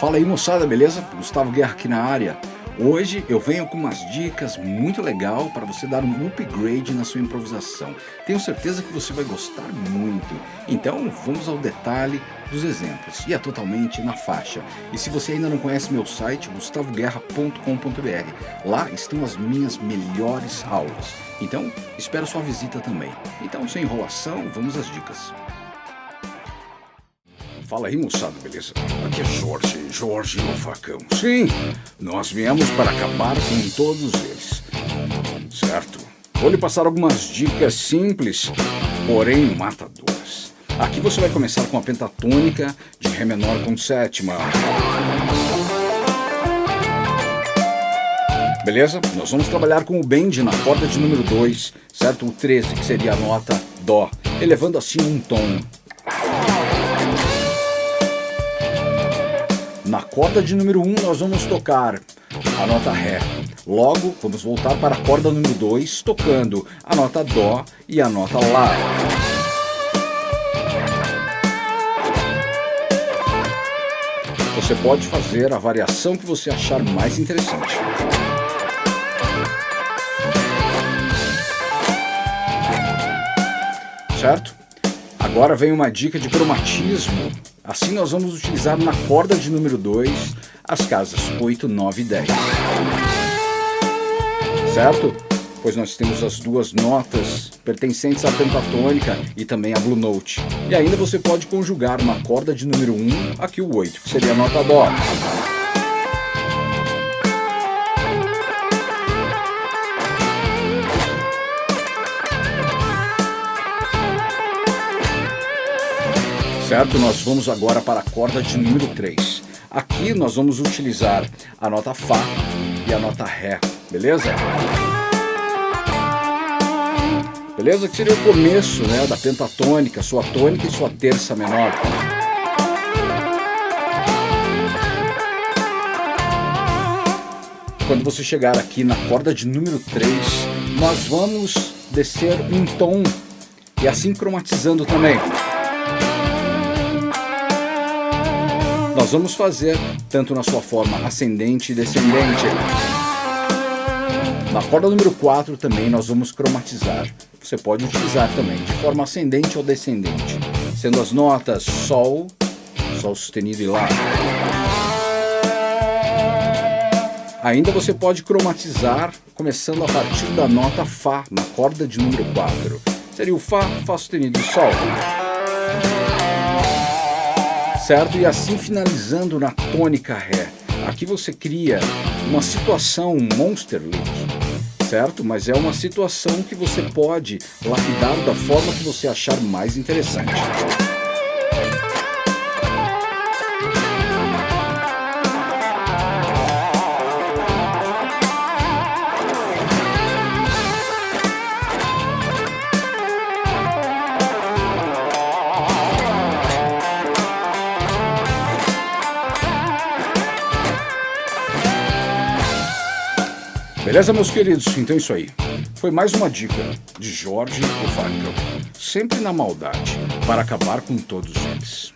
Fala aí moçada, beleza? Gustavo Guerra aqui na área. Hoje eu venho com umas dicas muito legal para você dar um upgrade na sua improvisação. Tenho certeza que você vai gostar muito. Então vamos ao detalhe dos exemplos. E é totalmente na faixa. E se você ainda não conhece meu site, gustavoguerra.com.br, lá estão as minhas melhores aulas. Então espero sua visita também. Então sem enrolação, vamos às dicas. Fala aí, moçada, beleza? Aqui é Jorge, Jorge o Facão. Sim, nós viemos para acabar com todos eles. Certo? Vou lhe passar algumas dicas simples, porém matadoras. Aqui você vai começar com a pentatônica de Ré menor com sétima. Beleza? Nós vamos trabalhar com o bend na corda de número 2, certo? O 13, que seria a nota Dó, elevando assim um tom. Na corda de número 1 um, nós vamos tocar a nota Ré. Logo, vamos voltar para a corda número 2, tocando a nota Dó e a nota Lá. Você pode fazer a variação que você achar mais interessante. Certo? Agora vem uma dica de cromatismo Assim nós vamos utilizar na corda de número 2 as casas 8, 9 e 10. Certo? Pois nós temos as duas notas pertencentes à pentatônica e também à blue note. E ainda você pode conjugar na corda de número 1 aqui o 8, que seria a nota dó. Certo? Nós vamos agora para a corda de número 3. Aqui nós vamos utilizar a nota Fá e a nota Ré, beleza? Beleza? Que seria o começo né, da pentatônica, sua tônica e sua terça menor. Quando você chegar aqui na corda de número 3, nós vamos descer um tom e assim cromatizando também. Nós vamos fazer tanto na sua forma ascendente e descendente. Na corda número 4 também nós vamos cromatizar. Você pode utilizar também de forma ascendente ou descendente, sendo as notas Sol, Sol sustenido e Lá. Ainda você pode cromatizar começando a partir da nota Fá na corda de número 4. Seria o Fá, Fá sustenido e Sol certo? E assim finalizando na tônica Ré. Aqui você cria uma situação Monster Lick, certo? Mas é uma situação que você pode lapidar da forma que você achar mais interessante. Beleza, meus queridos? Então é isso aí. Foi mais uma dica de Jorge Facão. Sempre na maldade, para acabar com todos eles.